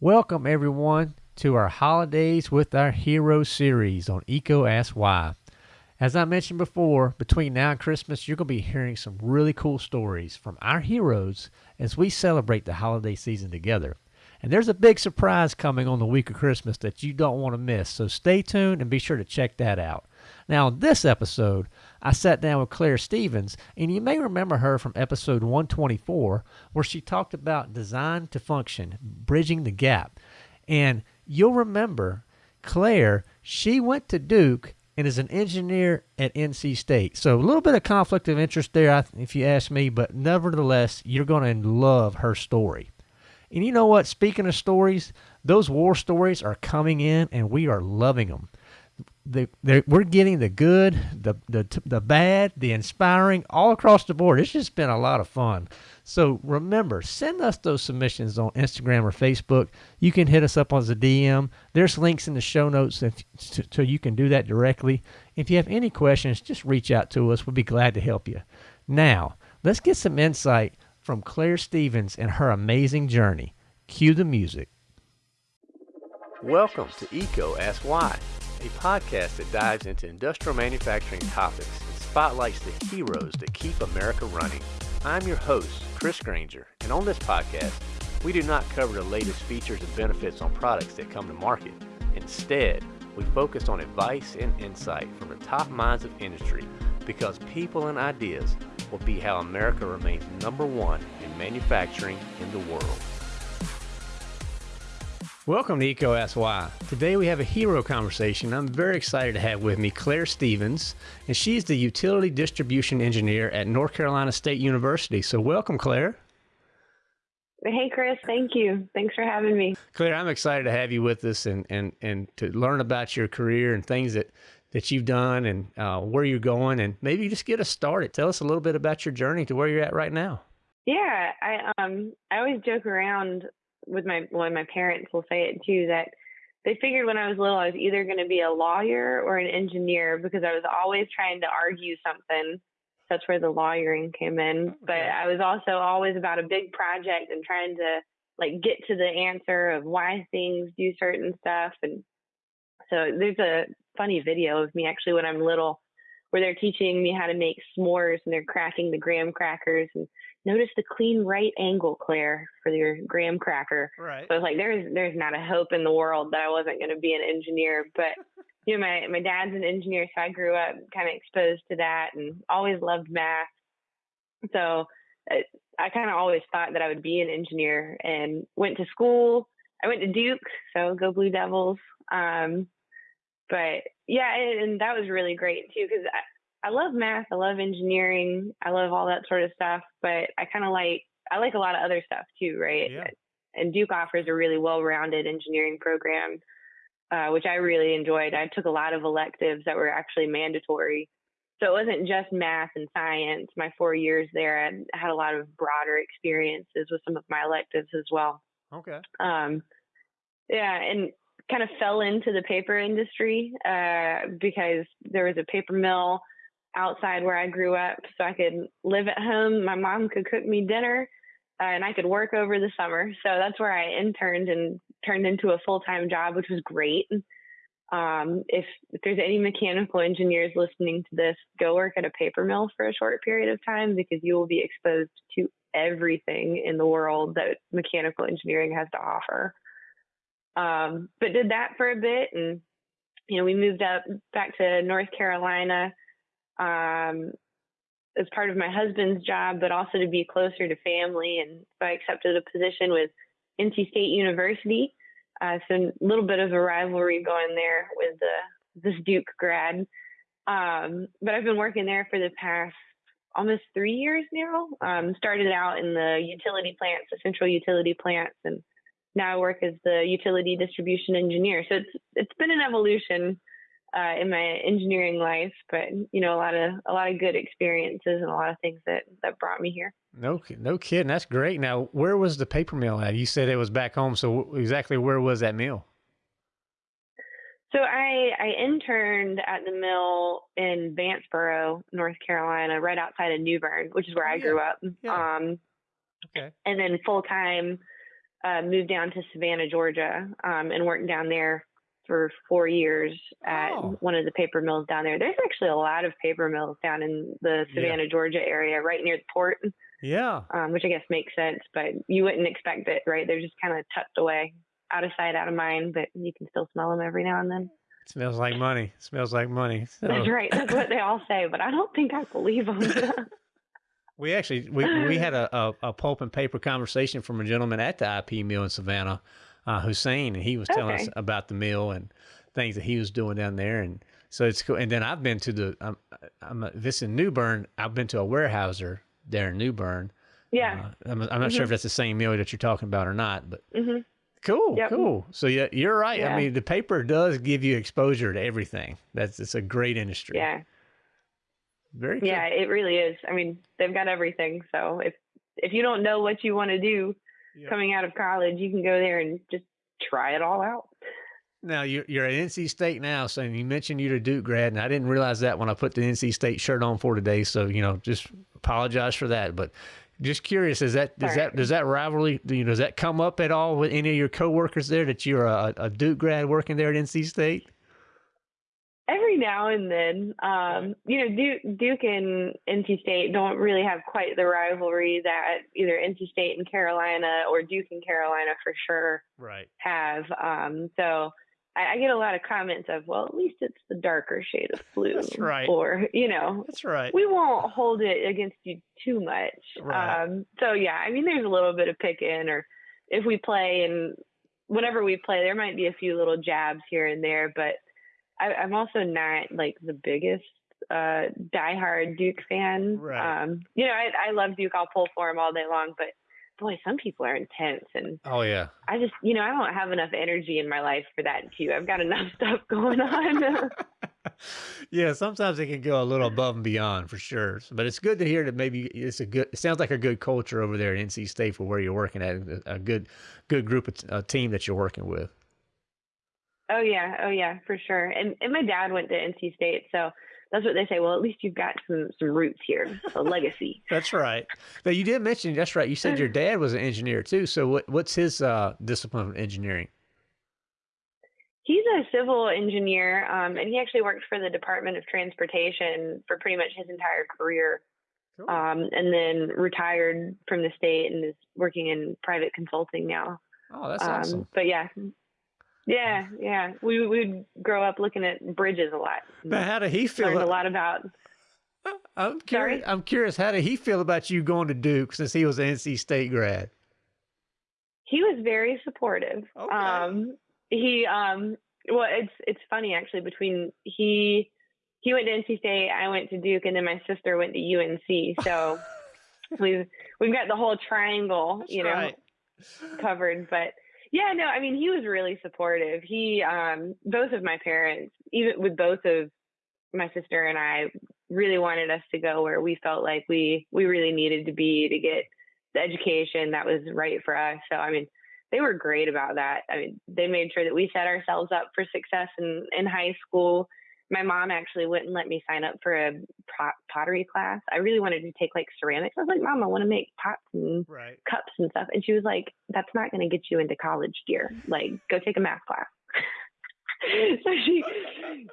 Welcome, everyone, to our Holidays with Our Heroes series on EECO Ask Why. As I mentioned before, between now and Christmas, you're going to be hearing some really cool stories from our heroes as we celebrate the holiday season together. And there's a big surprise coming on the week of Christmas that you don't want to miss, so stay tuned and be sure to check that out. Now, in this episode, I sat down with Claire Stevens, and you may remember her from episode 124, where she talked about design to function, bridging the gap. And you'll remember Claire, she went to Duke and is an engineer at NC State. So a little bit of conflict of interest there, if you ask me, but nevertheless, you're going to love her story. And you know what? Speaking of stories, those war stories are coming in, and we are loving them the, we're getting the good, the, the, the bad, the inspiring, all across the board. It's just been a lot of fun. So remember, send us those submissions on Instagram or Facebook. You can hit us up on the DM. There's links in the show notes so you can do that directly. If you have any questions, just reach out to us. We'll be glad to help you. Now, let's get some insight from Claire Stevens and her amazing journey. Cue the music. Welcome to EECO Ask Why a podcast that dives into industrial manufacturing topics and spotlights the heroes that keep America running. I'm your host, Chris Granger, and on this podcast, we do not cover the latest features and benefits on products that come to market. Instead, we focus on advice and insight from the top minds of industry because people and ideas will be how America remains number one in manufacturing in the world. Welcome to Why. Today we have a hero conversation. I'm very excited to have with me Claire Stevens, and she's the utility distribution engineer at North Carolina State University. So welcome, Claire. Hey, Chris. Thank you. Thanks for having me. Claire, I'm excited to have you with us and, and, and to learn about your career and things that, that you've done and uh, where you're going. And maybe just get us started. Tell us a little bit about your journey to where you're at right now. Yeah, I um I always joke around with my well, my parents will say it too that they figured when I was little I was either going to be a lawyer or an engineer because I was always trying to argue something. That's where the lawyering came in. Oh, but I was also always about a big project and trying to like get to the answer of why things do certain stuff. And so there's a funny video of me actually when I'm little where they're teaching me how to make s'mores and they're cracking the graham crackers and notice the clean right angle, Claire, for your graham cracker. Right. So I was like, there's there's not a hope in the world that I wasn't going to be an engineer. But you know, my my dad's an engineer, so I grew up kind of exposed to that and always loved math. So I, I kind of always thought that I would be an engineer and went to school. I went to Duke, so go Blue Devils. Um, but yeah, and, and that was really great too because I love math. I love engineering. I love all that sort of stuff. But I kind of like I like a lot of other stuff too, right? Yeah. And Duke offers a really well-rounded engineering program, uh, which I really enjoyed. I took a lot of electives that were actually mandatory. So it wasn't just math and science. My four years there, I had a lot of broader experiences with some of my electives as well. Okay. Um, yeah, and kind of fell into the paper industry uh, because there was a paper mill outside where I grew up so I could live at home. My mom could cook me dinner uh, and I could work over the summer. So that's where I interned and turned into a full time job, which was great. Um, if, if there's any mechanical engineers listening to this, go work at a paper mill for a short period of time because you will be exposed to everything in the world that mechanical engineering has to offer. Um, but did that for a bit and you know we moved up back to North Carolina um, as part of my husband's job, but also to be closer to family. And so I accepted a position with NC State University. Uh, so a little bit of a rivalry going there with the, this Duke grad. Um, but I've been working there for the past almost three years now. Um, started out in the utility plants, the central utility plants, and now I work as the utility distribution engineer. So it's it's been an evolution uh, in my engineering life, but you know, a lot of a lot of good experiences and a lot of things that that brought me here. No, no kidding. That's great. Now, where was the paper mill at? You said it was back home. So exactly where was that mill? So I I interned at the mill in Vanceboro, North Carolina, right outside of New Bern, which is where oh, I grew up. Yeah. Um, okay. And then full time uh, moved down to Savannah, Georgia, um, and worked down there for four years at Oh. one of the paper mills down there. There's actually a lot of paper mills down in the Yeah. Savannah, Georgia area, right near the port, Yeah. um, which I guess makes sense, but you wouldn't expect it, right? They're just kind of tucked away, out of sight, out of mind, but you can still smell them every now and then. Smells like money. Smells like money. So That's right. That's what they all say, but I don't think I believe them. we actually we, we had a, a, a pulp and paper conversation from a gentleman at the IP mill in Savannah, uh, Hussein, and he was telling us about the mill and things that he was doing down there. And so it's cool. And then I've been to the I'm, I'm this in New Bern. I've been to a Weyerhaeuser there in New Bern. yeah. Uh, I'm, I'm not sure if Mhm. that's the same mill that you're talking about or not, but hmm cool, Yep. cool. So yeah, you're right. I mean, the paper does give you exposure to everything. That's it's a great industry. Yeah. Very cool. Yeah, it really is. I mean, they've got everything. So if if you don't know what you want to do Yeah. coming out of college, you can go there and just try it all out. Now you're you're at NC State now, so you mentioned you're a Duke grad, and I didn't realize that when I put the NC State shirt on for today. So you know, just apologize for that. But just curious, is that does that does that rivalry do you does that come up at all with any of your coworkers there that you're a, a Duke grad working there at NC State? Every now and then, um, you know, Duke, Duke and NC State don't really have quite the rivalry that either NC State and Carolina or Duke and Carolina for sure Right. have. Um, so I, I get a lot of comments of, well, at least it's the darker shade of blue. That's right. Or, you know, That's right. we won't hold it against you too much. Right. Um, so yeah, I mean, there's a little bit of picking, or if we play and whenever we play, there might be a few little jabs here and there, but I, I'm also not like the biggest uh diehard Duke fan. Right. Um, you know, I, I love Duke. I'll pull for him all day long, but boy, some people are intense, and oh yeah. I just, you know, I don't have enough energy in my life for that too. I've got enough stuff going on. yeah, sometimes it can go a little above and beyond for sure. But it's good to hear that maybe it's a good. It sounds like a good culture over there at NC State for where you're working at. A good, good group of a team that you're working with. Oh yeah, oh yeah, for sure. And and my dad went to NC State, so that's what they say. Well, at least you've got some some roots here, a legacy. That's right. Now you did mention that's right. You said your dad was an engineer too. So what what's his uh, discipline of engineering? He's a civil engineer, um, and he actually worked for the Department of Transportation for pretty much his entire career, Cool. um, and then retired from the state and is working in private consulting now. oh, that's um, awesome. But yeah, yeah, yeah. We would grow up looking at bridges a lot. Now, how did he feel? Learned a lot about I'm Sorry? curious. I'm curious. How did he feel about you going to Duke since he was an NC State grad? he was very supportive. Okay. Um, he um, well, it's it's funny actually. Between he he went to NC State, I went to Duke, and then my sister went to UNC. So we've we've got the whole triangle, That's you know, right. covered. But yeah, no, I mean he was really supportive. He um, both of my parents, even with both of my sister and I, really wanted us to go where we felt like we we really needed to be to get the education that was right for us. So I mean, they were great about that. I mean, they made sure that we set ourselves up for success in in high school. My mom actually wouldn't let me sign up for a pot, pottery class. I really wanted to take like ceramics. I was like, Mom, I want to make pots and Right. cups and stuff. And she was like, That's not going to get you into college, dear. Like, go take a math class. so she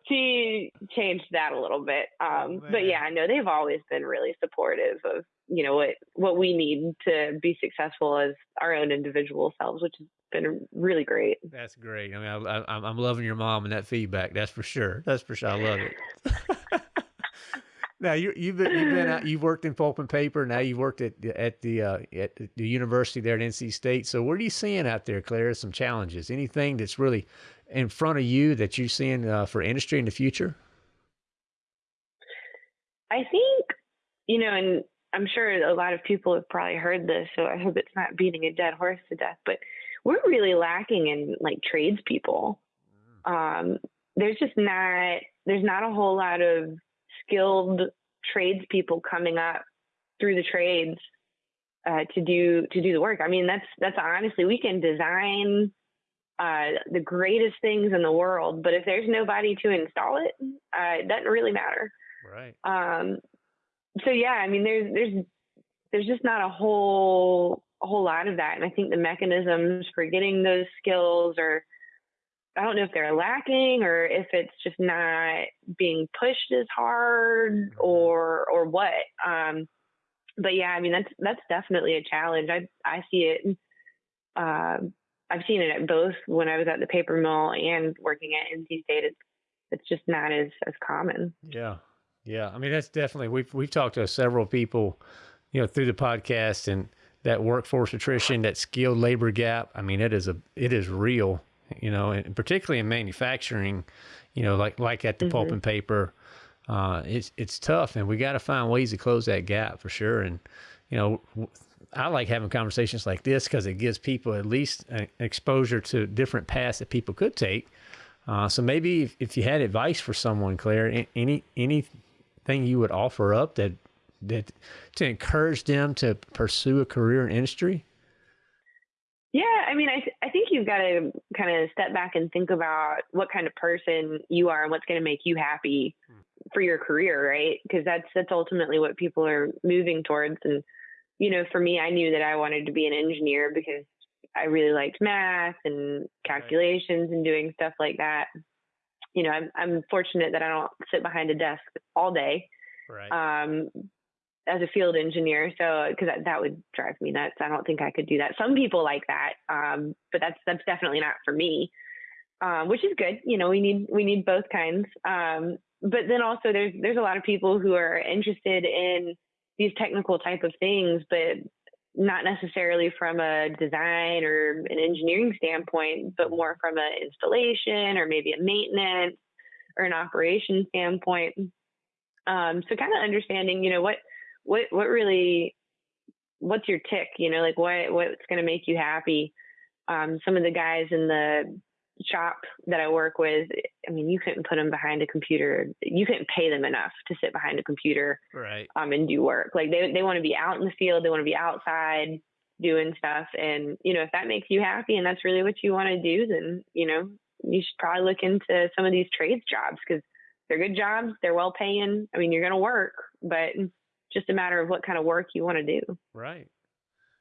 she changed that a little bit. Um, Oh, but yeah, I know they've always been really supportive of you know what what we need to be successful as our own individual selves, which has been really great. That's great. I mean, I, I, I'm I'm loving your mom and that feedback. That's for sure. That's for sure. I love it. now you you've been you've been out, you've worked in pulp and paper. Now you've worked at the- at the uh, at the university there at NC State. So what are you seeing out there, Claire? Some challenges. Anything that's really in front of you that you're seeing uh, for industry in the future? I think, you know, and I'm sure a lot of people have probably heard this, so I hope it's not beating a dead horse to death, but we're really lacking in like tradespeople. Um, there's just not there's not a whole lot of skilled tradespeople coming up through the trades uh, to do to do the work. I mean, that's that's honestly we can design uh, the greatest things in the world, but if there's nobody to install it, uh, it doesn't really matter. Right. Um, so yeah, I mean, there's there's there's just not a whole a whole lot of that. And I think the mechanisms for getting those skills are, I don't know if they're lacking or if it's just not being pushed as hard mm-hmm. or, or what. Um, but yeah, I mean, that's, that's definitely a challenge. I, I see it. Uh, I've seen it at both when I was at the paper mill and working at NC State. It's, it's just not as, as common. Yeah. Yeah. I mean, that's definitely, we've, we've talked to several people, you know, through the podcast and, that workforce attrition, that skilled labor gap. I mean, it is a it is real, you know, and particularly in manufacturing, you know, like like at the mm-hmm. pulp and paper, uh, it's it's tough, and we got to find ways to close that gap for sure. And you know, I like having conversations like this because it gives people at least an exposure to different paths that people could take. Uh, so maybe if, if you had advice for someone, Claire, any any anything you would offer up that that to encourage them to pursue a career in industry? Yeah, I mean, I th- I think you've got to kind of step back and think about what kind of person you are and what's going to make you happy for your career, right? Because that's that's ultimately what people are moving towards. And you know, for me, I knew that I wanted to be an engineer because I really liked math and calculations and doing stuff like that. You know, I'm I'm fortunate that I don't sit behind a desk all day. Right. Um, as a field engineer. So, because that, that, would drive me nuts. I don't think I could do that. Some people like that, um, but that's that's definitely not for me. Um, which is good. You know, we need we need both kinds. Um, but then also there's there's a lot of people who are interested in these technical type of things, but not necessarily from a design or an engineering standpoint, but more from an installation or maybe a maintenance or an operation standpoint. Um, so kind of understanding, you know, what what what really what's your tick you know like what what's going to make you happy um, some of the guys in the shop that I work with, I mean, you couldn't put them behind a computer. You couldn't pay them enough to sit behind a computer, right? Um, and do work. Like they they want to be out in the field. They want to be outside doing stuff. And you know, if that makes you happy and that's really what you want to do, then you know, you should probably look into some of these trades jobs because they're good jobs. They're well paying. I mean, you're going to work, but just a matter of what kind of work you want to do. Right.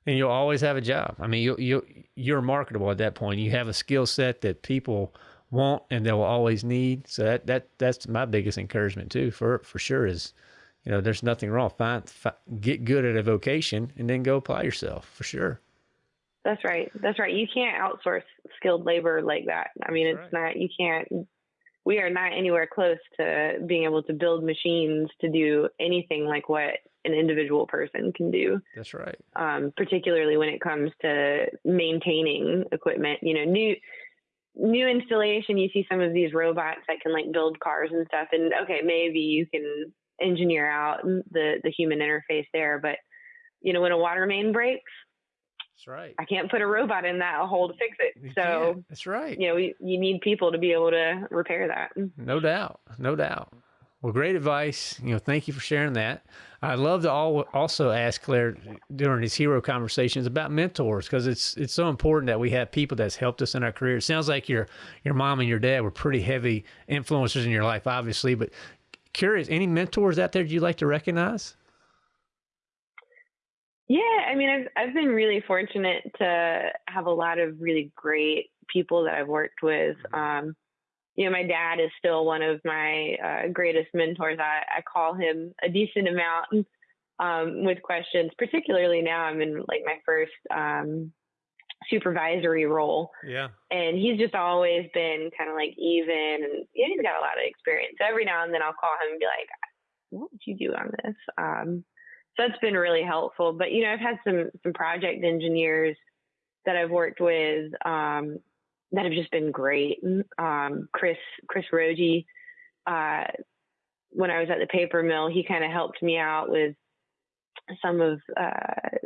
And you'll always have a job. I mean, you you you're marketable at that point. You have a skill set that people want and they'll always need. So that that that's my biggest encouragement too, for for sure. Is you know, there's nothing wrong. Find, find get good at a vocation and then go apply yourself for sure. That's right. That's right. You can't outsource skilled labor like that. I mean, That's it's right. not. You can't we are not anywhere close to being able to build machines to do anything like what an individual person can do. That's right. Um, particularly when it comes to maintaining equipment. You know, new new installation, you see some of these robots that can like build cars and stuff. And okay, maybe you can engineer out the the human interface there, but you know, when a water main breaks, that's right. I can't put a robot in that hole to fix it. You so can't. that's right. You know, you, you need people to be able to repair that. No doubt. No doubt. Well, great advice. You know, thank you for sharing that. I'd love to also ask Claire during these hero conversations about mentors because it's it's so important that we have people that's helped us in our career. It sounds like your your mom and your dad were pretty heavy influencers in your life, obviously. But curious, any mentors out there you like to recognize? Yeah, I mean, I've I've been really fortunate to have a lot of really great people that I've worked with. Mm-hmm. Um, you know, my dad is still one of my uh, greatest mentors. I, I call him a decent amount um, with questions, particularly now I'm in like my first um, supervisory role. Yeah. And he's just always been kind of like even and yeah, he's got a lot of experience. So every now and then I'll call him and be like, what would you do on this? Um, so that's been really helpful. But you know, I've had some some project engineers that I've worked with um, that have just been great. Um, Chris Chris Rogi, uh, when I was at the paper mill, he kind of helped me out with some of uh,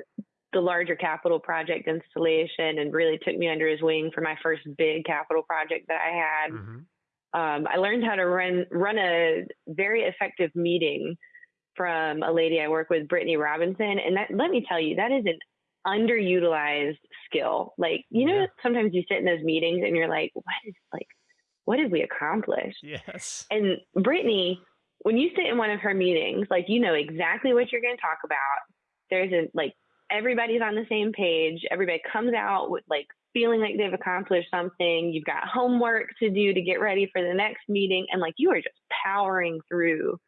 the larger capital project installation and really took me under his wing for my first big capital project that I had. Mm-hmm. Um, I learned how to run run a very effective meeting from a lady I work with, Brittany Robinson. And that, let me tell you, that is an underutilized skill. Like, you know, yeah. sometimes you sit in those meetings and you're like, what is like, what did we accomplish? Yes. And Brittany, when you sit in one of her meetings, like, you know exactly what you're going to talk about. There's a, like, everybody's on the same page. Everybody comes out with like feeling like they've accomplished something. You've got homework to do to get ready for the next meeting. And like you are just powering through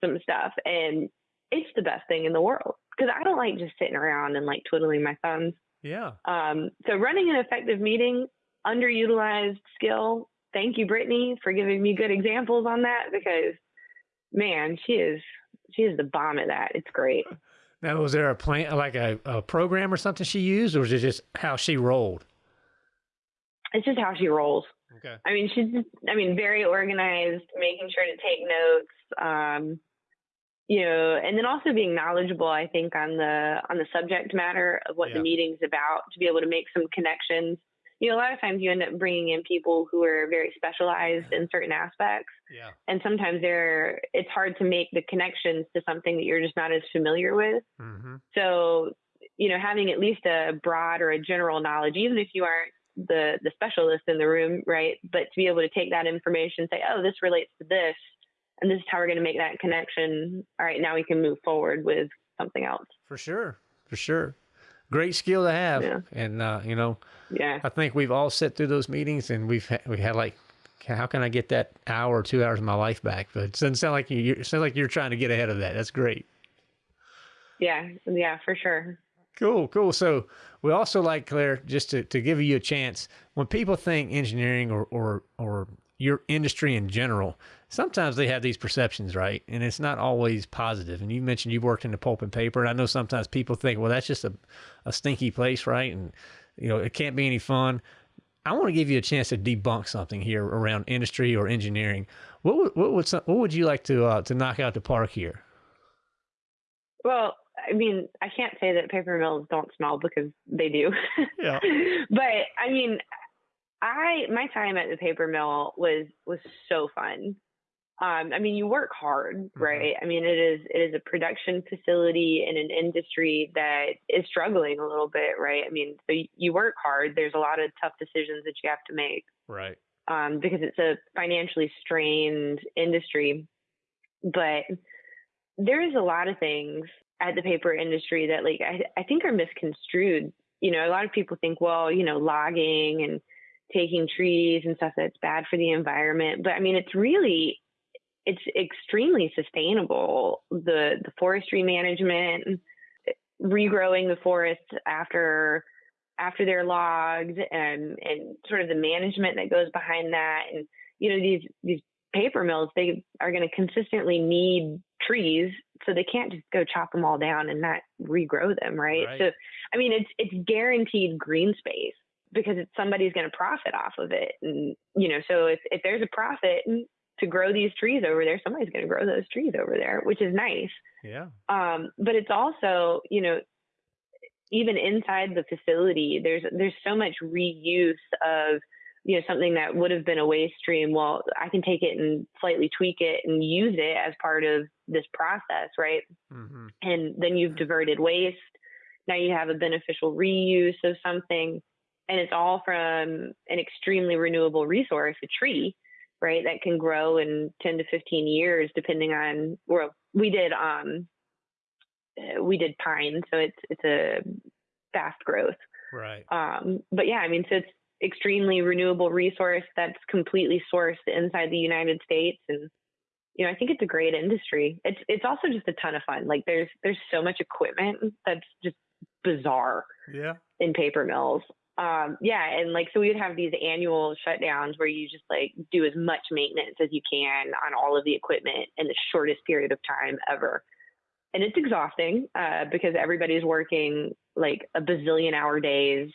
some stuff. And it's the best thing in the world because I don't like just sitting around and like twiddling my thumbs. Yeah. Um, so running an effective meeting, underutilized skill. Thank you, Brittany, for giving me good examples on that because man, she is she is the bomb at that. It's great. Now, was there a plan, like a, a program or something she used, or was it just how she rolled? It's just how she rolls. Okay. I mean, she's, I mean, very organized, making sure to take notes. Um, you know, and then also being knowledgeable, I think, on the on the subject matter of what Yeah. the meeting's about, to be able to make some connections. You know, a lot of times you end up bringing in people who are very specialized in certain aspects, Yeah. and sometimes they're it's hard to make the connections to something that you're just not as familiar with. Mm-hmm. So, you know, having at least a broad or a general knowledge, even if you aren't the the specialist in the room, right? But to be able to take that information, say, oh, this relates to this, and this is how we're going to make that connection. All right, now we can move forward with something else. For sure. For sure. Great skill to have. Yeah. And, uh, you know, Yeah, I think we've all sat through those meetings and we've had, we had like, how can I get that hour or two hours of my life back? But it doesn't sound like you, you it sounds like you're trying to get ahead of that. That's great. yeah, yeah, for sure. Cool, cool. So we also like Claire, just to, to give you a chance, when people think engineering or, or or your industry in general, sometimes they have these perceptions, right? And it's not always positive. And you mentioned you worked in the pulp and paper, and I know sometimes people think, well, that's just a, a stinky place, right? And you know, it can't be any fun. I want to give you a chance to debunk something here around industry or engineering. What would what would some, what would you like to uh, to knock out the park here? Well, I mean, I can't say that paper mills don't smell because they do. Yeah. but I mean, I my time at the paper mill was was so fun. Um, I mean, you work hard, right? I mean, it is it is a production facility in an industry that is struggling a little bit, right? I mean, so you, you work hard. There's a lot of tough decisions that you have to make Right. um, because it's a financially strained industry. But there is a lot of things at the paper industry that, like, I, I think are misconstrued. You know, a lot of people think, well, you know, logging and taking trees and stuff that's bad for the environment. But I mean, it's really, it's extremely sustainable. The the forestry management, regrowing the forests after after they're logged and and sort of the management that goes behind that and you know these these paper mills they are going to consistently need trees so they can't just go chop them all down and not regrow them right, Right. so i mean it's it's guaranteed green space because it's somebody's going to profit off of it and you know so if if there's a profit to grow these trees over there somebody's going to grow those trees over there which is nice Yeah. um, but it's also, you know, even inside the facility, there's there's so much reuse of you know something that would have been a waste stream. Well, I can take it and slightly tweak it and use it as part of this process, right? Mm-hmm. And then you've diverted waste. Now you have a beneficial reuse of something, and it's all from an extremely renewable resource, a tree, right? That can grow in 10 to 15 years, depending on. Well, we did um, uh, we did pine, so it's it's a fast growth. Right. Um, but yeah, I mean, so it's extremely renewable resource that's completely sourced inside the United States, and you know, I think it's a great industry. It's it's also just a ton of fun. Like there's there's so much equipment that's just bizarre Yeah. in paper mills. Um, yeah, and like so we would have these annual shutdowns where you just like do as much maintenance as you can on all of the equipment in the shortest period of time ever. And it's exhausting uh, because everybody's working like a bazillion hour days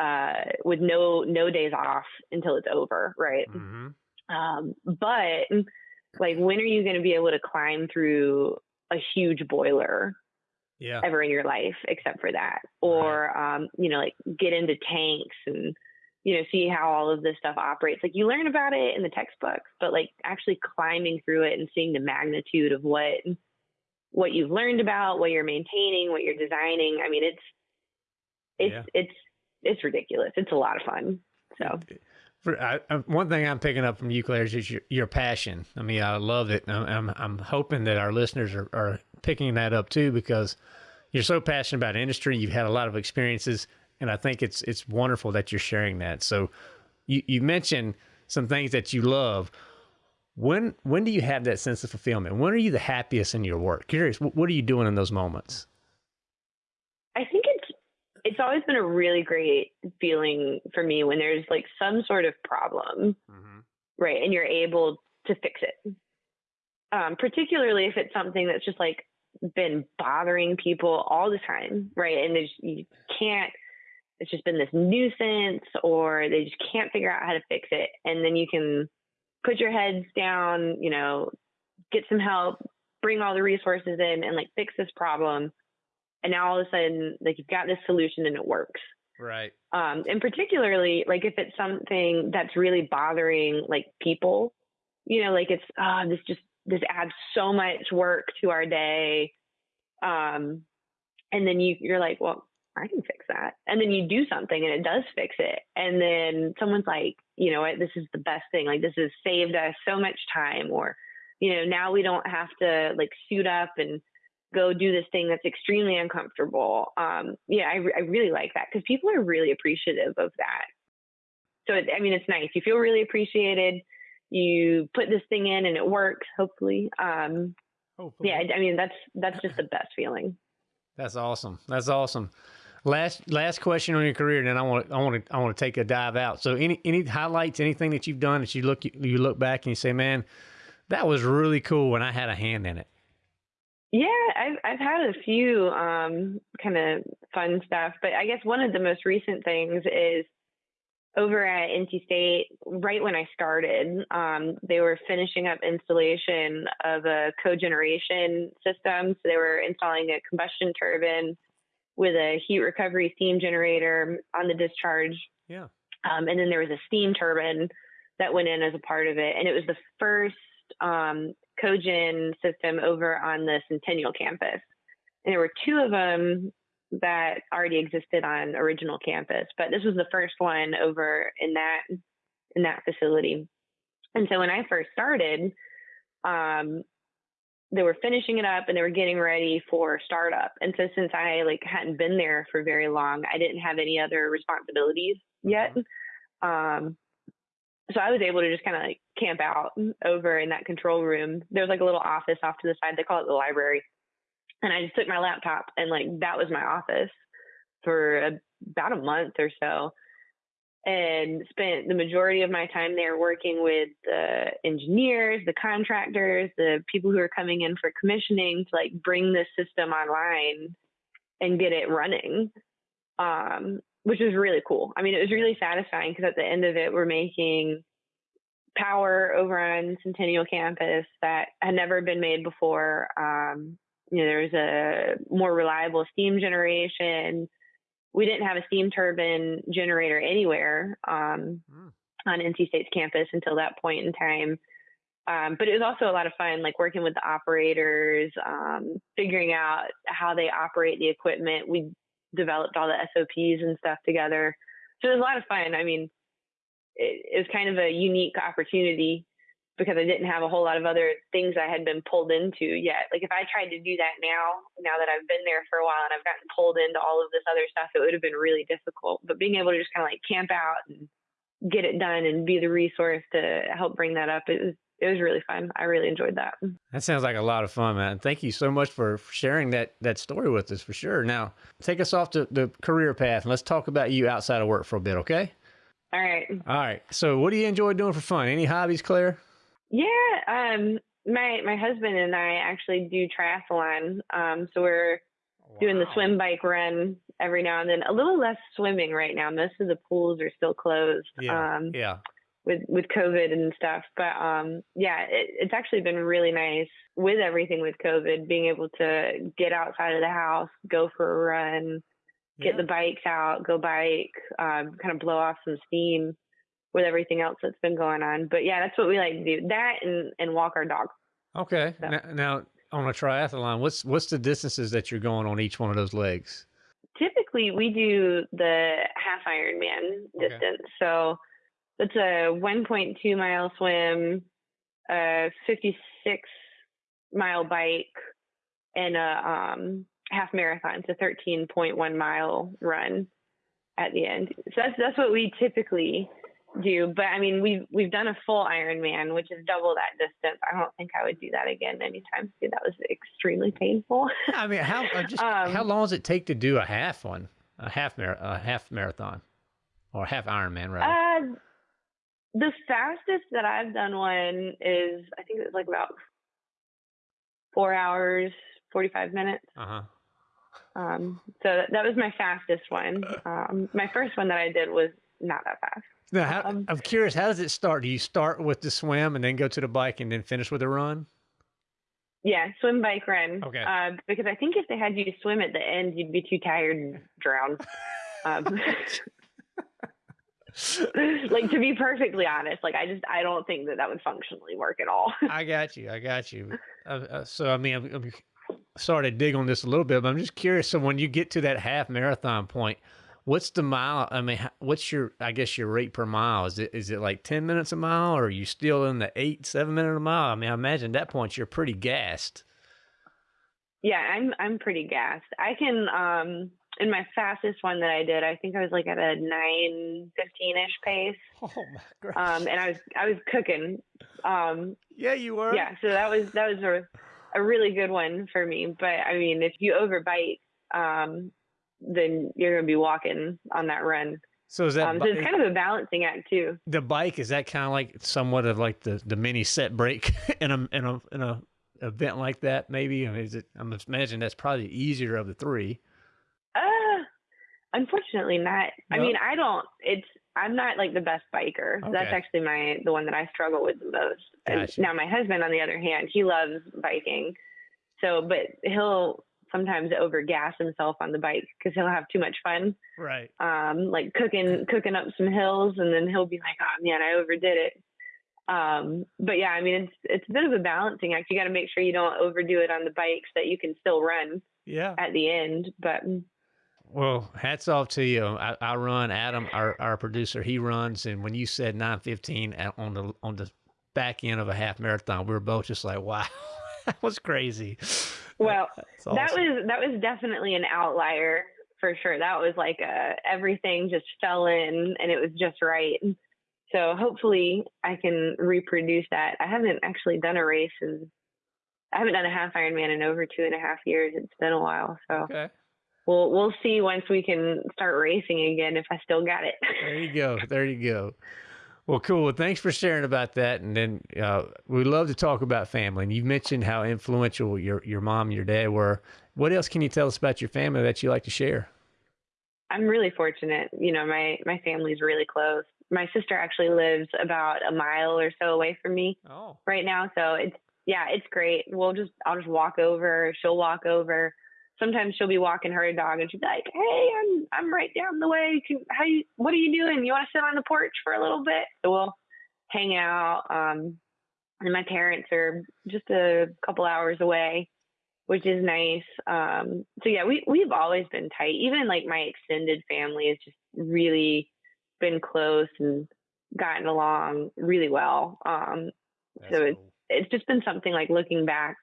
uh, with no no days off until it's over, right? Mm-hmm. Um, but like, when are you going to be able to climb through a huge boiler Yeah. ever in your life except for that. Or um, you know like get into tanks and you know see how all of this stuff operates. Like you learn about it in the textbooks but like actually climbing through it and seeing the magnitude of what what you've learned about what you're maintaining what you're designing. I mean it's it's Yeah. it's it's ridiculous. It's a lot of fun. So For, I, one thing I'm picking up from you, Claire, is your, your passion. I mean, I love it. I'm, I'm, I'm hoping that our listeners are, are picking that up too, because you're so passionate about industry. You've had a lot of experiences, and I think it's it's wonderful that you're sharing that. So, you you mentioned some things that you love. When when do you have that sense of fulfillment? When are you the happiest in your work? Curious, what are you doing in those moments? I think it's it's always been a really great feeling for me when there's like some sort of problem, mm-hmm. right, and you're able to fix it. Um, particularly if it's something that's just like been bothering people all the time, right? And you can't, it's just been this nuisance or they just can't figure out how to fix it. And then you can put your heads down, you know, get some help, bring all the resources in and like fix this problem. And now all of a sudden, like you've got this solution and it works. Right. Um, and particularly like if it's something that's really bothering like people, you know, like it's, oh, this just this adds so much work to our day. Um, and then you, you're like, well, I can fix that. And then you do something and it does fix it. And then someone's like, you know what, this is the best thing. Like this has saved us so much time or, you know, now we don't have to like suit up and go do this thing that's extremely uncomfortable. Um, yeah, I, I really like that because people are really appreciative of that. So, it, I mean, it's nice. You feel really appreciated you put this thing in and it works hopefully um hopefully. yeah i mean that's that's just the best feeling that's awesome that's awesome last last question on your career and then i want i want to i want to take a dive out so any any highlights anything that you've done that you look you look back and you say man that was really cool when i had a hand in it yeah i've i've had a few um kind of fun stuff but i guess one of the most recent things is over at NC State, right when I started, um, they were finishing up installation of a cogeneration system. So they were installing a combustion turbine with a heat recovery steam generator on the discharge. Yeah. Um, and then there was a steam turbine that went in as a part of it. And it was the first um, cogen system over on the Centennial campus. And there were two of them that already existed on original campus, but this was the first one over in that in that facility. And so when I first started, um, they were finishing it up and they were getting ready for startup. And so since I like hadn't been there for very long, I didn't have any other responsibilities yet. Mm-hmm. Um, so I was able to just kind of like camp out over in that control room. There was like a little office off to the side. They call it the library and I just took my laptop and like that was my office for a, about a month or so and spent the majority of my time there working with the engineers, the contractors, the people who are coming in for commissioning to like bring this system online and get it running. Um, which was really cool. I mean, it was really satisfying because at the end of it, we're making power over on Centennial campus that had never been made before. Um, you know, there's a more reliable steam generation. We didn't have a steam turbine generator anywhere um, mm. on NC State's campus until that point in time. Um, but it was also a lot of fun, like working with the operators, um, figuring out how they operate the equipment. We developed all the SOPs and stuff together. So it was a lot of fun. I mean, it, it was kind of a unique opportunity because I didn't have a whole lot of other things I had been pulled into yet. Like if I tried to do that now, now that I've been there for a while and I've gotten pulled into all of this other stuff, it would have been really difficult. But being able to just kind of like camp out and get it done and be the resource to help bring that up, it was it was really fun. I really enjoyed that. That sounds like a lot of fun, man. Thank you so much for sharing that that story with us for sure. Now, take us off to the career path and let's talk about you outside of work for a bit, okay? All right. All right. So, what do you enjoy doing for fun? Any hobbies, Claire? Yeah, um, my my husband and I actually do triathlon. Um, so we're wow. doing the swim bike run every now and then. A little less swimming right now. Most of the pools are still closed. Yeah. Um, yeah. With with COVID and stuff, but um, yeah, it, it's actually been really nice with everything with COVID, being able to get outside of the house, go for a run, get yeah. the bikes out, go bike, um, kind of blow off some steam with everything else that's been going on. But yeah, that's what we like to do. That and and walk our dog. Okay. So. Now, now, on a triathlon, what's what's the distances that you're going on each one of those legs? Typically, we do the half Ironman okay. distance. So it's a 1.2 mile swim, a 56 mile bike, and a um, half marathon, it's a 13.1 mile run at the end. So that's that's what we typically do. But I mean, we've we've done a full Ironman, which is double that distance. I don't think I would do that again anytime soon. That was extremely painful. I mean, how uh, just um, how long does it take to do a half one, a half mar- a half marathon, or half Ironman rather? Uh, the fastest that I've done one is I think it was like about four hours, forty five minutes. Uh huh. Um, so that, that was my fastest one. Um, my first one that I did was not that fast. Now, how, um, I'm curious, how does it start? Do you start with the swim and then go to the bike and then finish with a run? Yeah, swim, bike, run. Okay. Uh, because I think if they had you swim at the end, you'd be too tired and drown. um, like to be perfectly honest, like I just I don't think that that would functionally work at all. I got you. I got you. Uh, uh, so I mean, I'm, I'm sorry to dig on this a little bit, but I'm just curious. So when you get to that half marathon point, what's the mile? I mean, what's your, I guess your rate per mile? Is it, is it like 10 minutes a mile or are you still in the eight, seven minute a mile? I mean, I imagine at that point you're pretty gassed. Yeah, I'm, I'm pretty gassed. I can, um, in my fastest one that I did, I think I was like at a nine fifteen ish pace. Oh my Um, and I was I was cooking. Um, yeah, you were. Yeah, so that was that was a a really good one for me. But I mean, if you overbite, um, then you're going to be walking on that run. So is that um, so it's kind of a balancing act too. The bike is that kind of like somewhat of like the, the mini set break in a in a in a event like that maybe. I mean, is it? I'm imagining that's probably easier of the three. Unfortunately not. I mean, I don't. It's I'm not like the best biker. Okay. That's actually my the one that I struggle with the most. Gotcha. Now my husband, on the other hand, he loves biking. So, but he'll sometimes overgas himself on the bike because he'll have too much fun. Right. Um, like cooking cooking up some hills, and then he'll be like, "Oh man, I overdid it." Um, but yeah, I mean, it's it's a bit of a balancing act. You got to make sure you don't overdo it on the bikes that you can still run. Yeah. At the end, but. Well, hats off to you. I, I run. Adam, our, our producer, he runs, and when you said nine fifteen on the on the back end of a half marathon, we were both just like, "Wow, that was crazy." Well, awesome. that was that was definitely an outlier for sure. That was like a, everything just fell in and it was just right. So hopefully I can reproduce that. I haven't actually done a race and I haven't done a half Ironman in over two and a half years. It's been a while, so okay. We'll we'll see once we can start racing again if I still got it. there you go. There you go. Well, cool. Well, thanks for sharing about that. And then uh, we love to talk about family. And you mentioned how influential your your mom and your dad were. What else can you tell us about your family that you like to share? I'm really fortunate. You know, my my family's really close. My sister actually lives about a mile or so away from me oh. right now. So it's yeah, it's great. We'll just I'll just walk over. She'll walk over sometimes she'll be walking her dog and she's like, "Hey, I'm I'm right down the way. Can, how you? What are you doing? You want to sit on the porch for a little bit?" So we'll hang out. Um, and my parents are just a couple hours away, which is nice. Um, so yeah, we we've always been tight. Even like my extended family has just really been close and gotten along really well. Um, so cool. it's it's just been something like looking back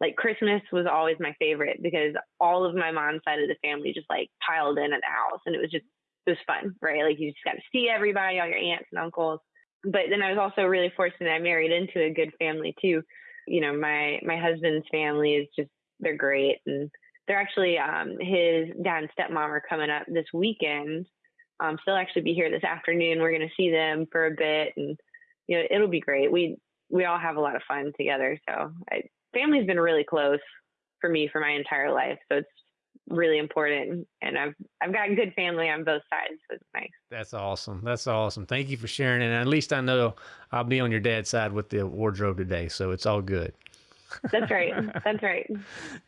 like Christmas was always my favorite because all of my mom's side of the family just like piled in at the house and it was just it was fun, right? Like you just got to see everybody, all your aunts and uncles. But then I was also really fortunate I married into a good family too. You know, my my husband's family is just they're great and they're actually um his dad and stepmom are coming up this weekend. Um so they'll actually be here this afternoon. We're gonna see them for a bit and you know, it'll be great. We we all have a lot of fun together. So I family's been really close for me for my entire life. So it's really important and I've I've got good family on both sides, so it's nice. That's awesome. That's awesome. Thank you for sharing and at least I know I'll be on your dad's side with the wardrobe today, so it's all good. That's right. That's right.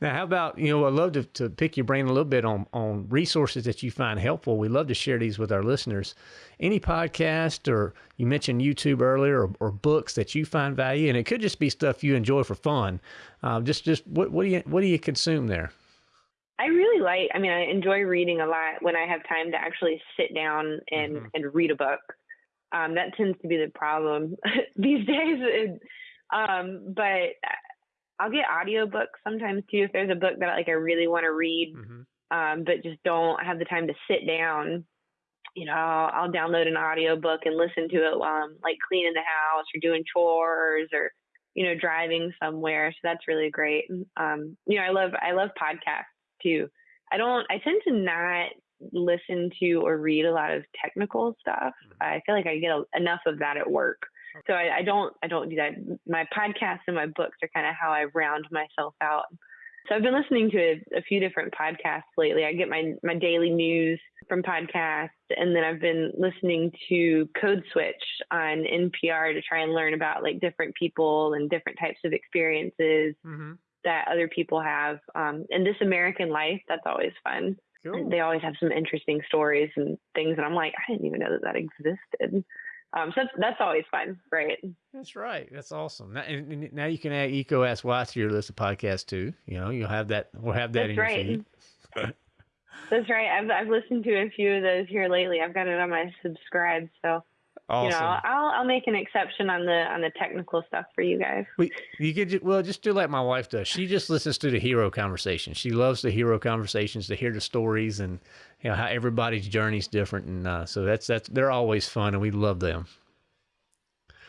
Now, how about, you know, I'd love to, to pick your brain a little bit on, on resources that you find helpful. We love to share these with our listeners. Any podcast or you mentioned YouTube earlier or, or books that you find value, and it could just be stuff you enjoy for fun. Uh, just, just what, what do you, what do you consume there? I really like, I mean, I enjoy reading a lot when I have time to actually sit down and, mm-hmm. and read a book. Um, that tends to be the problem these days. um, but I'll get audiobooks sometimes too if there's a book that like I really want to read, Mm-hmm. um, but just don't have the time to sit down. You know, I'll, I'll download an audiobook and listen to it while I'm like cleaning the house or doing chores or you know driving somewhere. So that's really great. Um, you know, I love I love podcasts too. I don't. I tend to not listen to or read a lot of technical stuff. I feel like I get a, enough of that at work. So I, I don't I don't do that. My podcasts and my books are kind of how I round myself out. So I've been listening to a, a few different podcasts lately. I get my my daily news from podcasts, and then I've been listening to Code Switch on NPR to try and learn about like different people and different types of experiences Mm-hmm. that other people have. Um, and This American Life, that's always fun. Cool. They always have some interesting stories and things, and I'm like, I didn't even know that that existed. Um, so that's, that's always fun, right? That's right. That's awesome. Now, and, and now you can add EECO Ask Why to your list of podcasts too. You know, you'll have that. We'll have that That's in your right. feed. That's right. I've I've listened to a few of those here lately. I've got it on my subscribe, so Awesome. you know I'll I'll make an exception on the on the technical stuff for you guys. We, you could ju- well just do like my wife does. She just listens to the hero conversation. She loves the hero conversations to hear the stories and you know how everybody's journey's different, and uh, so that's that's they're always fun, and we love them.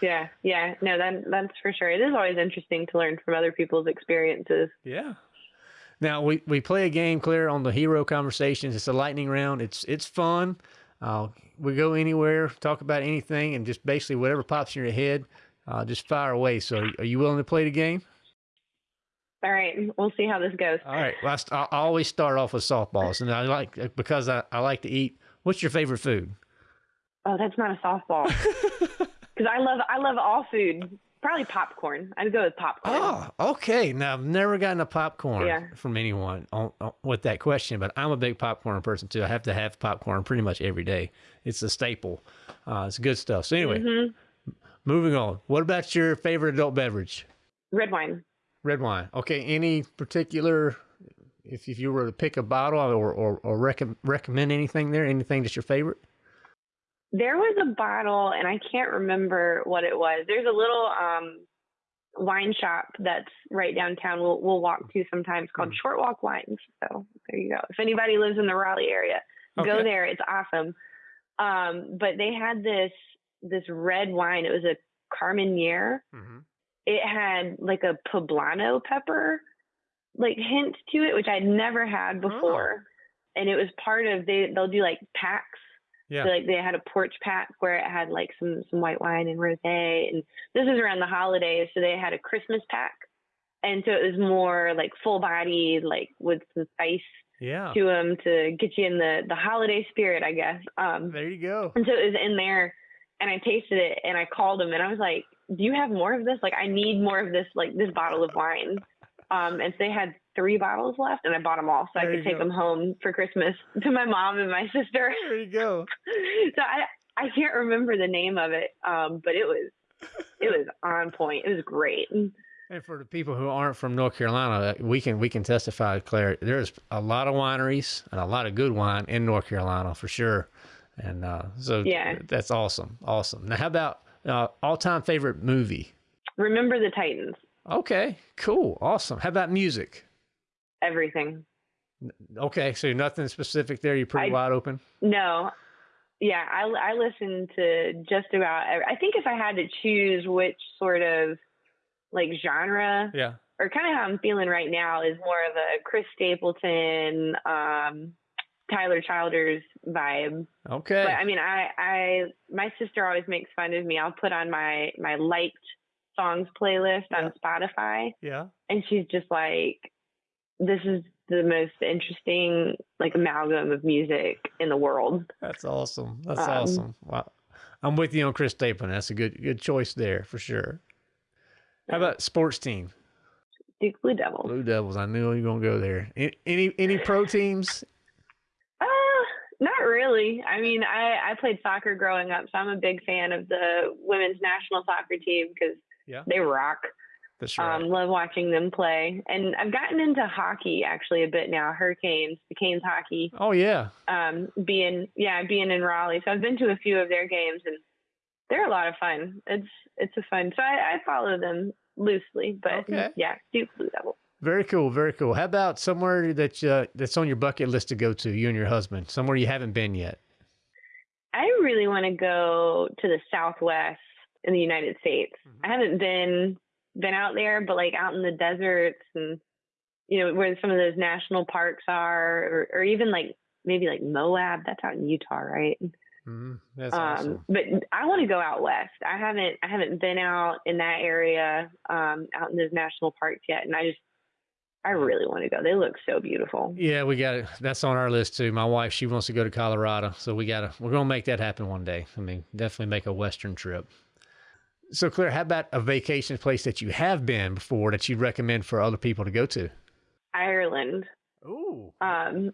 Yeah, yeah. No, that that's for sure. It is always interesting to learn from other people's experiences. Yeah. Now we, we play a game, Claire, on the hero conversations. It's a lightning round. It's it's fun. Uh, we go anywhere, talk about anything, and just basically whatever pops in your head, uh, just fire away. So, are you willing to play the game? All right, we'll see how this goes. All right. Well, I, I always start off with softballs, and I like because I, I like to eat. What's your favorite food? Oh, that's not a softball. Because I love I love all food. Probably popcorn. I'd go with popcorn. Oh, okay. Now I've never gotten a popcorn Yeah. from anyone on, on, with that question, but I'm a big popcorn person too. I have to have popcorn pretty much every day. It's a staple. Uh, it's good stuff. So anyway, hmm moving on. What about your favorite adult beverage? Red wine. Red wine. Okay. Any particular? If, if you were to pick a bottle or or, or recom- recommend anything there, anything that's your favorite? There was a bottle, and I can't remember what it was. There's a little um, wine shop that's right downtown. We'll we'll walk to sometimes called Mhm. Short Walk Wines. So there you go. If anybody lives in the Raleigh area, go there. It's awesome. Um, but they had this this red wine. It was a Carmenere. Mm-hmm. It had like a poblano pepper like hint to it, which I'd never had before. And it was part of they they'll do like packs Yeah. so, like they had a porch pack where it had like some some white wine and rosé, and this is around the holidays, so they had a Christmas pack, and so it was more like full body, like with some spice yeah. to them to get you in the the holiday spirit, I guess. Um, There you go. and so it was in there, and I tasted it, and I called them, and I was like, "Do you have more of this? Like, I need more of this, like this bottle of wine." Um, and so they had three bottles left, and I bought them all so There I could take go. them home for Christmas to my mom and my sister. There you go. so I I can't remember the name of it, um, but it was it was on point. It was great. And for the people who aren't from North Carolina, we can we can testify, Claire. There's a lot of wineries and a lot of good wine in North Carolina for sure. And uh, so Yeah. that's awesome, awesome. Now, how about uh, all-time favorite movie? Remember the Titans. Okay, cool, awesome. How about music? Everything. Okay, so nothing specific there. You're pretty I- wide open. No, yeah, I I listen to just about. Every, I think if I had to choose which sort of like genre Yeah. or kind of how I'm feeling right now is more of a Chris Stapleton, um, Tyler Childers vibe. Okay. But I mean, I, I, my sister always makes fun of me. I'll put on my my liked songs playlist on Spotify, yeah. and she's just like, "This is the most interesting like amalgam of music in the world." That's awesome. That's Um, awesome. Wow. I'm with you on Chris Stapleton. That's a good good choice there for sure. How about sports team? Duke Blue Devils. Blue Devils. I knew you were gonna go there. Any any pro teams? Uh, not really. I mean, I I played soccer growing up, so I'm a big fan of the women's national soccer team because Yeah. they rock. That's right. Um, love watching them play, and I've gotten into hockey actually a bit now. Hurricanes, the Canes hockey. oh yeah. Um, being yeah, being in Raleigh, so I've been to a few of their games, and they're a lot of fun. It's it's a fun. So I, I follow them loosely, but Okay. yeah, Duke Blue Devil. Very cool, very cool. How about somewhere that uh, that's on your bucket list to go to, you and your husband, somewhere you haven't been yet? I really want to go to the Southwest in the United States. Mhm. I haven't been been out there, but like out in the deserts and you know where some of those national parks are, or, or even like maybe like Moab. That's out in Utah, right? Mm, that's Um, awesome. but I want to go out west. I haven't I haven't been out in that area, um, out in those national parks yet, and I just I really want to go. They look so beautiful. Yeah, we got it. That's on our list too. My wife, she wants to go to Colorado, so we gotta we're gonna make that happen one day. I mean, definitely make a Western trip. So, Claire, how about a vacation place that you have been before that you'd recommend for other people to go to? Ireland. Ooh. Um,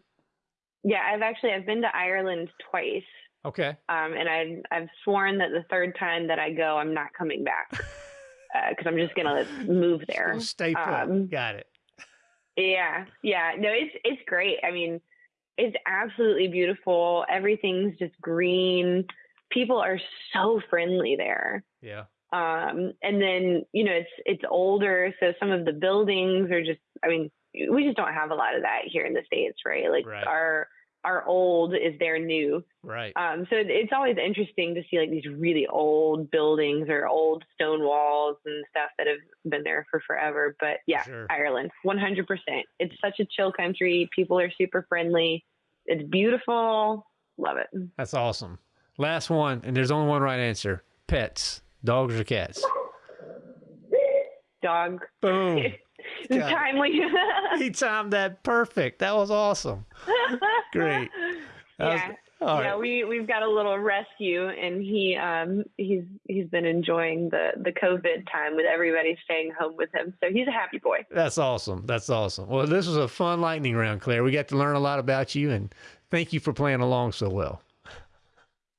yeah, I've actually I've been to Ireland twice. Okay. Um, and I've I've sworn that the third time that I go, I'm not coming back because I'm just gonna move there. Stay put. Um, got it. Yeah, yeah. No, it's it's great. I mean, it's absolutely beautiful. Everything's just green. People are so friendly there. Yeah. Um, and then you know it's it's older, so some of the buildings are just. I mean, we just don't have a lot of that here in the states, right? Like Right. our our old is their new. Right. Um, so it's always interesting to see like these really old buildings or old stone walls and stuff that have been there for forever. But yeah, Sure. Ireland, 100%. It's such a chill country. People are super friendly. It's beautiful. Love it. That's awesome. Last one, and there's only one right answer: pets, dogs or cats. Dog. Boom. Timely. he timed that perfect. That was awesome. Great. That was- yeah. all yeah, right. we we've got a little rescue, and he um he's he's been enjoying the the COVID time with everybody staying home with him, so he's a happy boy. That's awesome. That's awesome. Well, this was a fun lightning round, Claire. We got to learn a lot about you, and thank you for playing along so well.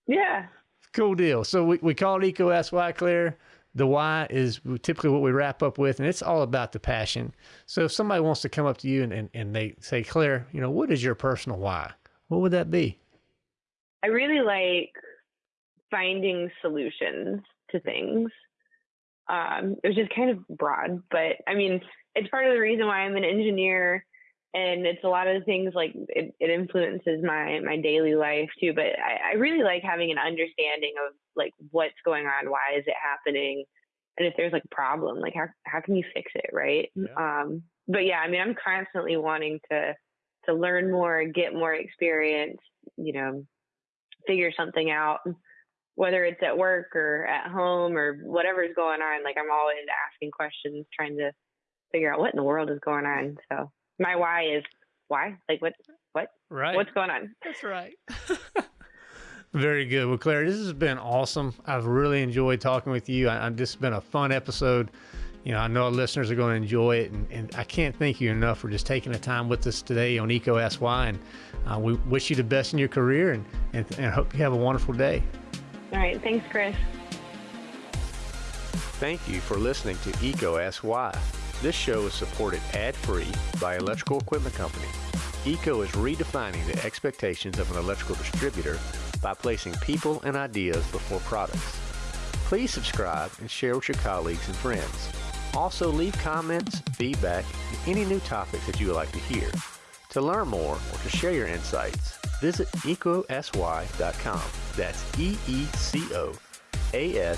Yeah, Cool deal. So we, we call it EECO Ask Why Claire. The why is typically what we wrap up with, and it's all about the passion. So if somebody wants to come up to you and, and, and they say, Claire, you know, what is your personal why? What would that be? I really like finding solutions to things. Um, it was just kind of broad, but I mean, it's part of the reason why I'm an engineer, and it's a lot of things like it, it influences my my daily life too. But I, I really like having an understanding of like what's going on, why is it happening, and if there's like a problem, like how how can you fix it, right? Yeah. Um, but yeah, I mean, I'm constantly wanting to to learn more, get more experience, you know, figure something out, whether it's at work or at home or whatever's going on. Like I'm always asking questions, trying to figure out what in the world is going on. So my why is why? Like what? What? Right. What's going on? That's right. Very good. Well, Claire, this has been awesome. I've really enjoyed talking with you. I, I, this has been a fun episode. You know, I know our listeners are going to enjoy it, and, and I can't thank you enough for just taking the time with us today on EECO Ask Why. And uh, we wish you the best in your career, and, and and hope you have a wonderful day. All right. Thanks, Chris. Thank you for listening to EECO Ask Why. This show is supported ad-free by Electrical Equipment Company. EECO is redefining the expectations of an electrical distributor by placing people and ideas before products. Please subscribe and share with your colleagues and friends. Also, leave comments, feedback, and any new topics that you would like to hear. To learn more or to share your insights, visit eecoaskwhy.com. That's E E C O A